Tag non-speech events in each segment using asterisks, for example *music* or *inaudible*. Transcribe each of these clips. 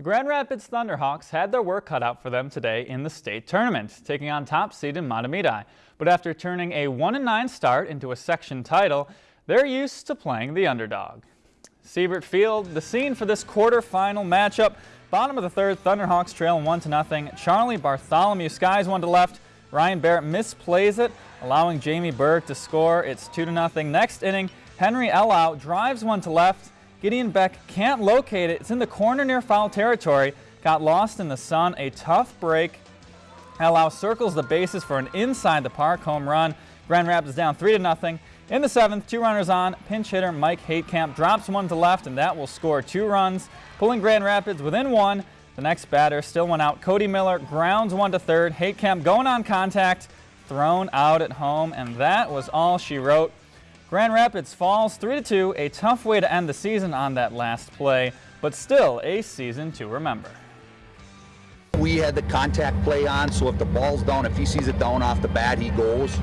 The Grand Rapids Thunderhawks had their work cut out for them today in the state tournament, taking on top seed in Mahtomedi. But after turning a 1-9 start into a section title, they're used to playing the underdog. Siebert Field, the scene for this quarterfinal matchup. Bottom of the third, Thunderhawks trail 1 to nothing. Charlie Bartholomew skies one to left. Ryan Barrett misplays it, allowing Jamie Berg to score. It's 2 to nothing. Next inning, Henry Ellau drives one to left. Gideon Beck can't locate it. It's in the corner near foul territory. Got lost in the sun. A tough break. Ellau circles the bases for an inside the park home run. Grand Rapids down 3 to nothing. In the seventh, two runners on. Pinch hitter Mike Hatekamp drops one to left, and that will score two runs, pulling Grand Rapids within one. The next batter still went out. Cody Miller grounds one to third. Hatekamp going on contact, thrown out at home, and that was all she wrote. Grand Rapids falls 3-2, a tough way to end the season on that last play, but still a season to remember. We had the contact play on, so if the ball's down, if he sees it down off the bat, he goes.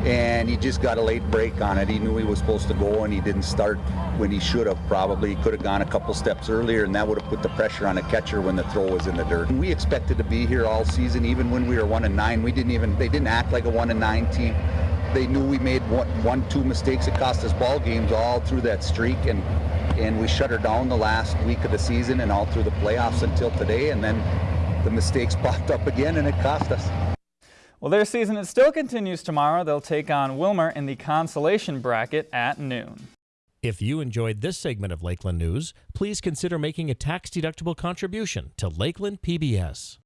And he just got a late break on it. He knew he was supposed to go and he didn't start when he should have probably. He could have gone a couple steps earlier and that would have put the pressure on the catcher when the throw was in the dirt. We expected to be here all season, even when we were one and nine. We didn't even, they didn't act like a one and nine team they knew we made one, one, two mistakes that cost us ball games all through that streak, and and we shut her down the last week of the season and all through the playoffs until today, and then the mistakes *laughs* popped up again, and it cost us. Well, their season it still continues tomorrow. They'll take on Willmar in the consolation bracket at noon. If you enjoyed this segment of Lakeland News, please consider making a tax-deductible contribution to Lakeland PBS.